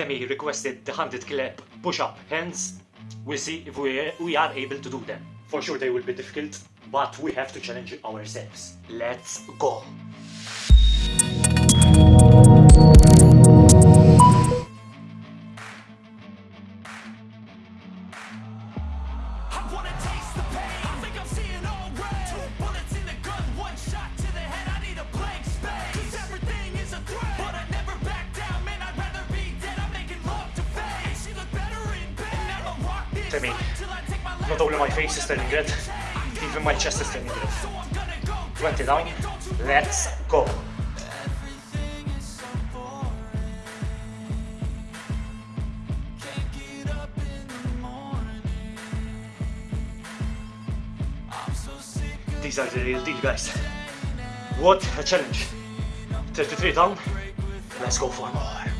Temi requested the 100 clip push-up hands. We'll see if we, we are able to do them. For sure they will be difficult, but we have to challenge ourselves. Let's go! I wanna my last Not only my face is turning red, even my chest is turning red. 20 down, let's go! These are the real deal, guys. What a challenge! 33 down, let's go for more.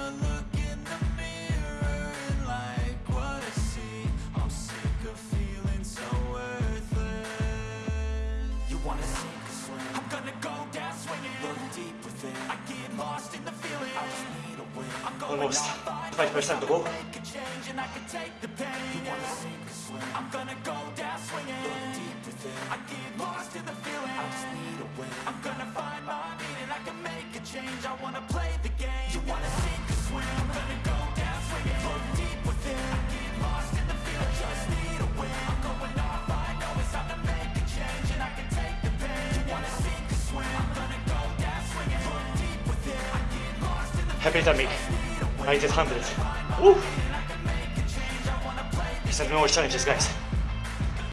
or swim? I'm gonna go down swinging. I get lost in the feeling. I just need a win. I'm gonna find my meaning. I can make a change. I wanna play the game. You wanna sink or swim? I'm gonna go down swinging. Look deep within. I get lost in the feeling. Just need a win. I'm going off. I know it's time to make a change and I can take the pain. You wanna sink or swim? I'm gonna go down swinging. Look deep within. I get lost in the Happy Tommy. I did 100. Woo! These are more challenges, guys.